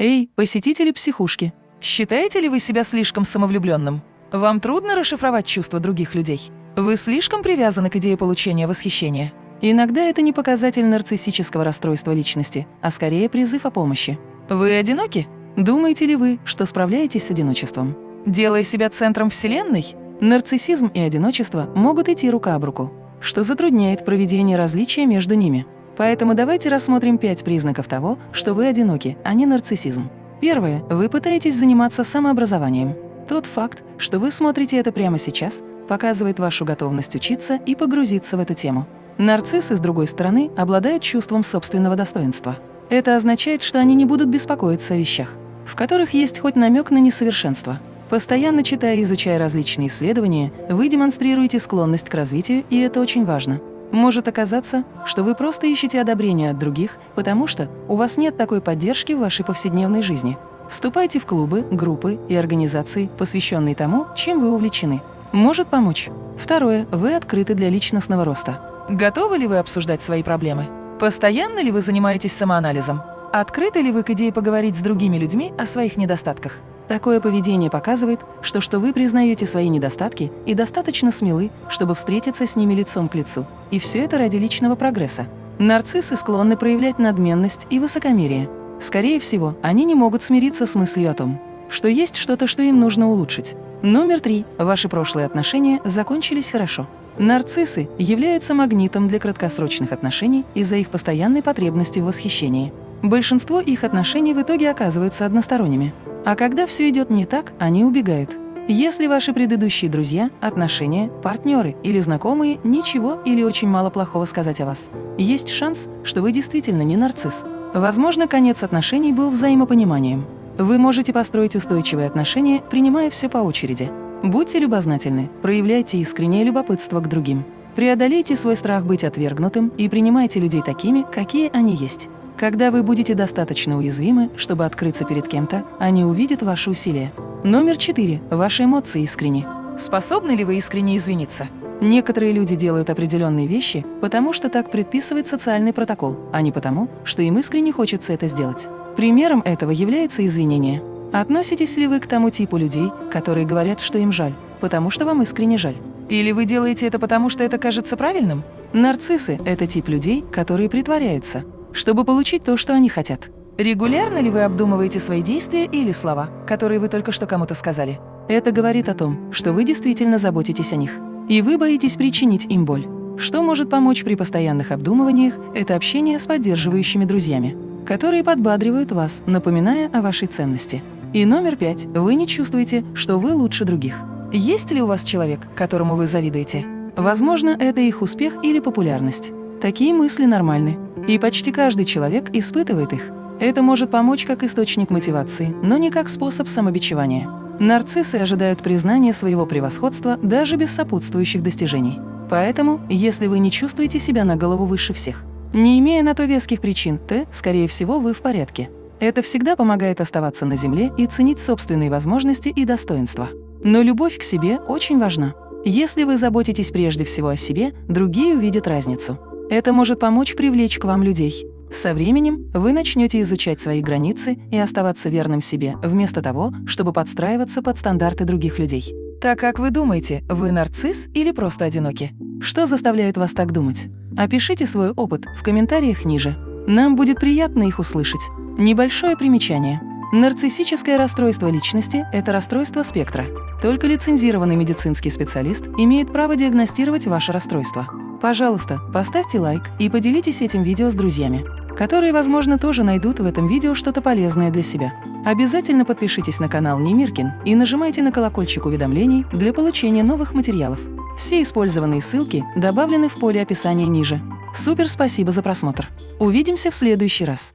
Эй, посетители психушки, считаете ли вы себя слишком самовлюбленным? Вам трудно расшифровать чувства других людей? Вы слишком привязаны к идее получения восхищения? Иногда это не показатель нарциссического расстройства личности, а скорее призыв о помощи. Вы одиноки? Думаете ли вы, что справляетесь с одиночеством? Делая себя центром Вселенной, нарциссизм и одиночество могут идти рука об руку, что затрудняет проведение различия между ними. Поэтому давайте рассмотрим пять признаков того, что вы одиноки, а не нарциссизм. Первое. Вы пытаетесь заниматься самообразованием. Тот факт, что вы смотрите это прямо сейчас, показывает вашу готовность учиться и погрузиться в эту тему. Нарциссы, с другой стороны, обладают чувством собственного достоинства. Это означает, что они не будут беспокоиться о вещах, в которых есть хоть намек на несовершенство. Постоянно читая и изучая различные исследования, вы демонстрируете склонность к развитию, и это очень важно. Может оказаться, что вы просто ищете одобрения от других, потому что у вас нет такой поддержки в вашей повседневной жизни. Вступайте в клубы, группы и организации, посвященные тому, чем вы увлечены. Может помочь. Второе. Вы открыты для личностного роста. Готовы ли вы обсуждать свои проблемы? Постоянно ли вы занимаетесь самоанализом? Открыты ли вы к идее поговорить с другими людьми о своих недостатках? Такое поведение показывает, что, что вы признаете свои недостатки и достаточно смелы, чтобы встретиться с ними лицом к лицу. И все это ради личного прогресса. Нарциссы склонны проявлять надменность и высокомерие. Скорее всего, они не могут смириться с мыслью о том, что есть что-то, что им нужно улучшить. Номер три. Ваши прошлые отношения закончились хорошо. Нарциссы являются магнитом для краткосрочных отношений из-за их постоянной потребности в восхищении. Большинство их отношений в итоге оказываются односторонними. А когда все идет не так, они убегают. Если ваши предыдущие друзья, отношения, партнеры или знакомые ничего или очень мало плохого сказать о вас, есть шанс, что вы действительно не нарцисс. Возможно, конец отношений был взаимопониманием. Вы можете построить устойчивые отношения, принимая все по очереди. Будьте любознательны, проявляйте искреннее любопытство к другим. Преодолейте свой страх быть отвергнутым и принимайте людей такими, какие они есть. Когда вы будете достаточно уязвимы, чтобы открыться перед кем-то, они увидят ваши усилия. Номер четыре. Ваши эмоции искренни. Способны ли вы искренне извиниться? Некоторые люди делают определенные вещи, потому что так предписывает социальный протокол, а не потому, что им искренне хочется это сделать. Примером этого является извинение. Относитесь ли вы к тому типу людей, которые говорят, что им жаль, потому что вам искренне жаль? Или вы делаете это потому, что это кажется правильным? Нарциссы – это тип людей, которые притворяются – чтобы получить то, что они хотят. Регулярно ли вы обдумываете свои действия или слова, которые вы только что кому-то сказали? Это говорит о том, что вы действительно заботитесь о них, и вы боитесь причинить им боль. Что может помочь при постоянных обдумываниях – это общение с поддерживающими друзьями, которые подбадривают вас, напоминая о вашей ценности. И номер пять – вы не чувствуете, что вы лучше других. Есть ли у вас человек, которому вы завидуете? Возможно, это их успех или популярность. Такие мысли нормальны, и почти каждый человек испытывает их. Это может помочь как источник мотивации, но не как способ самобичевания. Нарциссы ожидают признания своего превосходства даже без сопутствующих достижений. Поэтому, если вы не чувствуете себя на голову выше всех, не имея на то веских причин, то, скорее всего, вы в порядке. Это всегда помогает оставаться на земле и ценить собственные возможности и достоинства. Но любовь к себе очень важна. Если вы заботитесь прежде всего о себе, другие увидят разницу. Это может помочь привлечь к вам людей. Со временем вы начнете изучать свои границы и оставаться верным себе, вместо того, чтобы подстраиваться под стандарты других людей. Так как вы думаете, вы нарцисс или просто одиноки? Что заставляет вас так думать? Опишите свой опыт в комментариях ниже. Нам будет приятно их услышать. Небольшое примечание. Нарциссическое расстройство личности – это расстройство спектра. Только лицензированный медицинский специалист имеет право диагностировать ваше расстройство. Пожалуйста, поставьте лайк и поделитесь этим видео с друзьями, которые, возможно, тоже найдут в этом видео что-то полезное для себя. Обязательно подпишитесь на канал Немиркин и нажимайте на колокольчик уведомлений для получения новых материалов. Все использованные ссылки добавлены в поле описания ниже. Супер спасибо за просмотр. Увидимся в следующий раз.